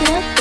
Get up.